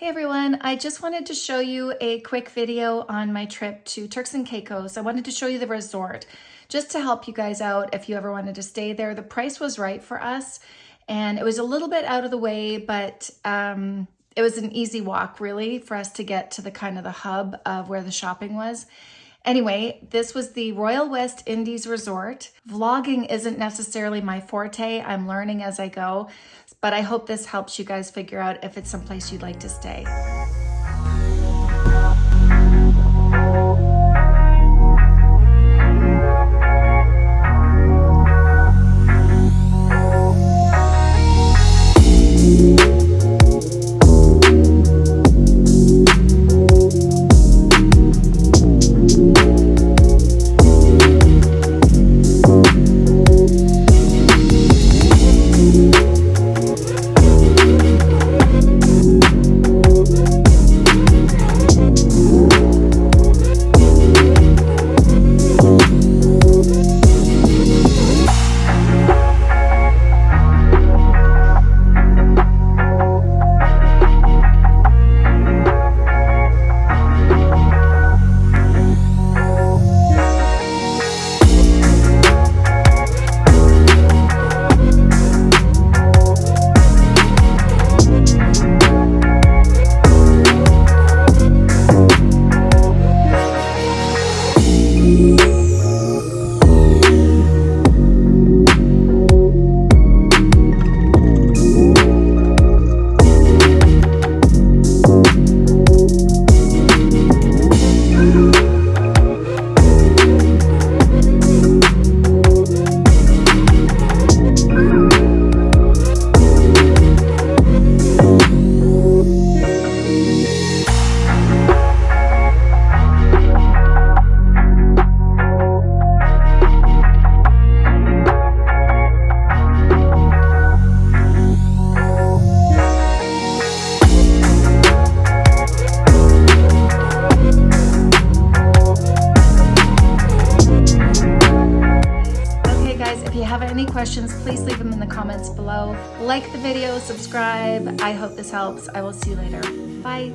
Hey everyone, I just wanted to show you a quick video on my trip to Turks and Caicos. I wanted to show you the resort just to help you guys out if you ever wanted to stay there. The price was right for us and it was a little bit out of the way, but um, it was an easy walk really for us to get to the kind of the hub of where the shopping was. Anyway, this was the Royal West Indies Resort. Vlogging isn't necessarily my forte. I'm learning as I go, but I hope this helps you guys figure out if it's someplace you'd like to stay. Have any questions, please leave them in the comments below. Like the video, subscribe. I hope this helps. I will see you later. Bye.